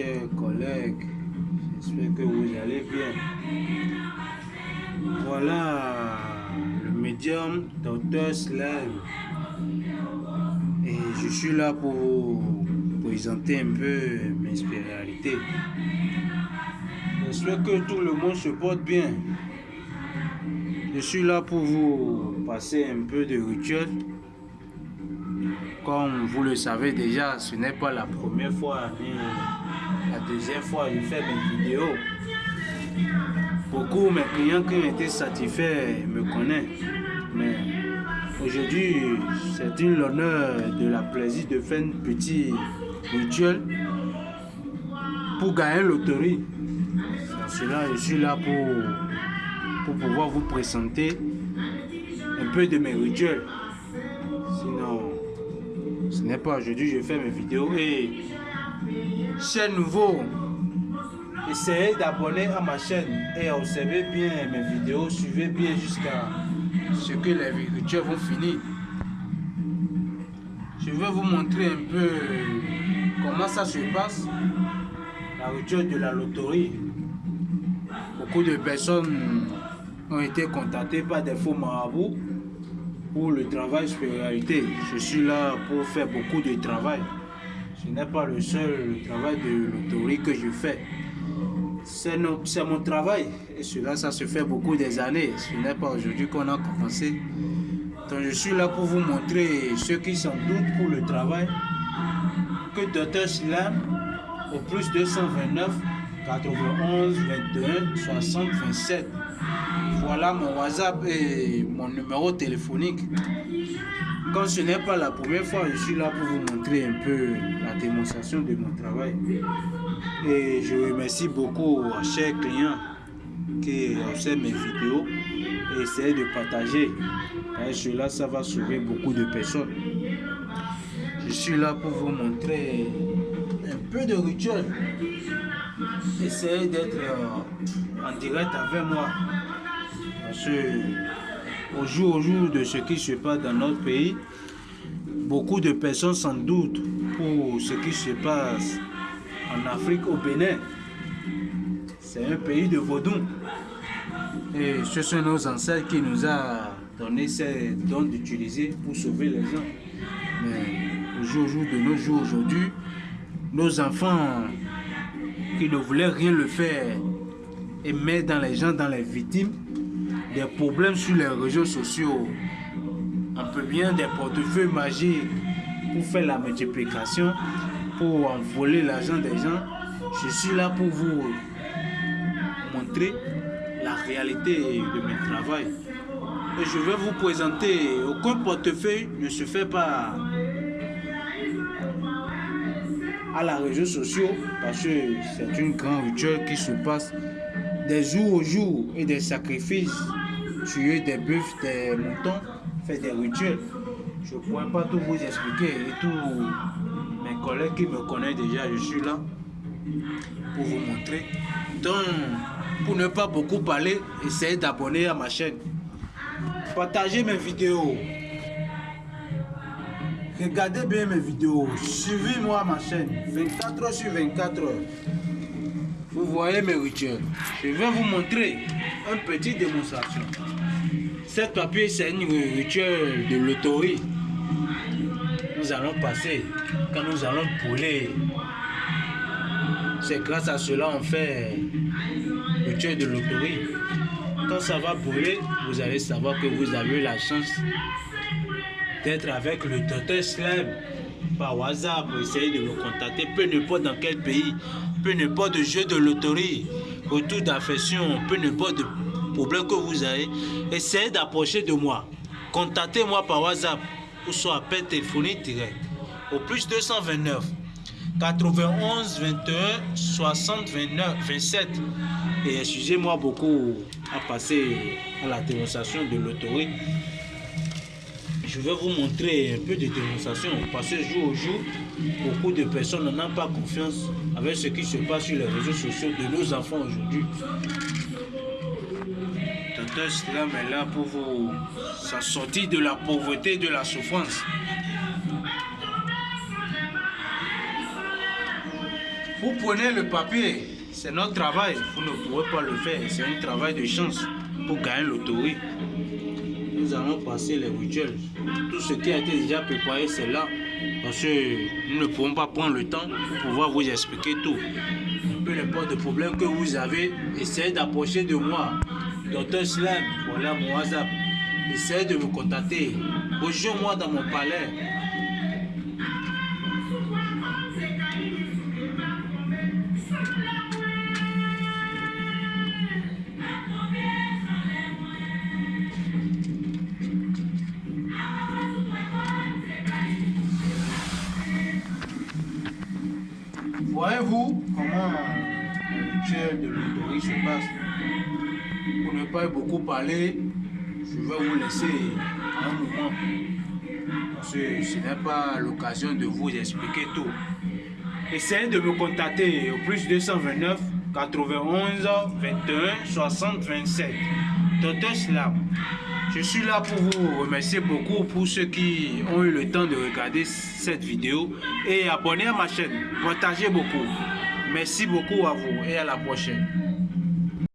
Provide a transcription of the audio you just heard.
chers collègues. J'espère que vous allez bien. Voilà le médium Dr Slam. Et je suis là pour vous présenter un peu mes spécialités. J'espère que tout le monde se porte bien. Je suis là pour vous passer un peu de rituel. Comme vous le savez déjà, ce n'est pas la première fois ni la deuxième fois je fais mes vidéos. Beaucoup de mes clients qui ont été satisfaits me connaissent. Mais aujourd'hui, c'est une l'honneur de la plaisir de faire un petit rituel pour gagner. Dans cela, je suis là pour, pour pouvoir vous présenter un peu de mes rituels. Sinon, ce n'est pas aujourd'hui je fais mes vidéos. Et chers nouveaux, essayez d'abonner à ma chaîne et observez bien mes vidéos. Suivez bien jusqu'à ce que les rituels vont finir. Je vais vous montrer un peu comment ça se passe, la rituel de la loterie. Beaucoup de personnes ont été contactées par des faux marabouts pour le travail spiritualité. Je suis là pour faire beaucoup de travail. Ce n'est pas le seul travail de loterie que je fais. C'est mon travail et cela, ça se fait beaucoup des années. Ce n'est pas aujourd'hui qu'on a commencé. Donc je suis là pour vous montrer ceux qui s'en doutent pour le travail que Dr Slam au plus 229 91 21 60 27 voilà mon WhatsApp et mon numéro téléphonique. Quand ce n'est pas la première fois, je suis là pour vous montrer un peu la démonstration de mon travail. Et je remercie beaucoup à chers clients qui observent mes vidéos et essayent de partager. Et cela, ça va sauver beaucoup de personnes. Je suis là pour vous montrer un peu de rituel. Essayez d'être en direct avec moi. Parce que au jour au jour de ce qui se passe dans notre pays, beaucoup de personnes s'en doutent pour ce qui se passe en Afrique au Bénin. C'est un pays de vaudou. Et ce sont nos ancêtres qui nous ont donné ces dons d'utiliser pour sauver les gens. Mais au jour au jour de nos jours aujourd'hui, nos enfants qui ne voulaient rien le faire et mettre dans les gens, dans les victimes, des problèmes sur les réseaux sociaux. On peut bien des portefeuilles magiques pour faire la multiplication, pour voler l'argent des gens. Je suis là pour vous montrer la réalité de mon travail. Et je vais vous présenter, aucun portefeuille ne se fait pas à la réseaux sociaux parce que c'est une grande rituel qui se passe des jours au jour et des sacrifices tuer des bœufs, des moutons, faire des rituels. Je ne pourrais pas tout vous expliquer et tous mes collègues qui me connaissent déjà, je suis là pour vous montrer. Donc, pour ne pas beaucoup parler, essayez d'abonner à ma chaîne. Partagez mes vidéos. Regardez bien mes vidéos. Suivez-moi ma chaîne. 24 heures sur 24 heures. Vous voyez mes rituels. Je vais vous montrer une petite démonstration. Cette papier, c'est une rituel de loterie. Nous allons passer quand nous allons brûler. C'est grâce à cela on fait le rituel de loterie. Quand ça va brûler, vous allez savoir que vous avez la chance d'être avec le docteur Slam par WhatsApp. Essayez de me contacter, peu importe dans quel pays, peu importe de jeu de loterie, retour d'affection, peu importe de problème que vous avez, essayez d'approcher de moi. Contactez-moi par WhatsApp ou soit appel téléphonique direct au plus 229 91 21 60 29 27 et excusez-moi beaucoup à passer à la démonstration de l'autorité je vais vous montrer un peu de démonstration parce que jour au jour, beaucoup de personnes n'ont pas confiance avec ce qui se passe sur les réseaux sociaux de nos enfants aujourd'hui. Docteur Slam est là pour vous sortir de la pauvreté, de la souffrance. Vous prenez le papier, c'est notre travail. Vous ne pouvez pas le faire. C'est un travail de chance pour gagner l'autorité. Nous allons passer les rituels. Tout ce qui a été déjà préparé, c'est là. Parce que nous ne pouvons pas prendre le temps pour pouvoir vous expliquer tout. Peu importe le problème que vous avez, essayez d'approcher de moi. Docteur Slam, voilà mon WhatsApp. Essayez de me contacter. Rejoins-moi dans mon palais. Voyez-vous comment le rituel de l'autorité se passe Pour ne pas beaucoup parler, je vais vous laisser un moment. Parce que ce n'est pas l'occasion de vous expliquer tout. Essayez de me contacter au plus 229 91 21 60 27. Docteur Slam. Je suis là pour vous remercier beaucoup pour ceux qui ont eu le temps de regarder cette vidéo et abonner à ma chaîne. Partagez beaucoup. Merci beaucoup à vous et à la prochaine.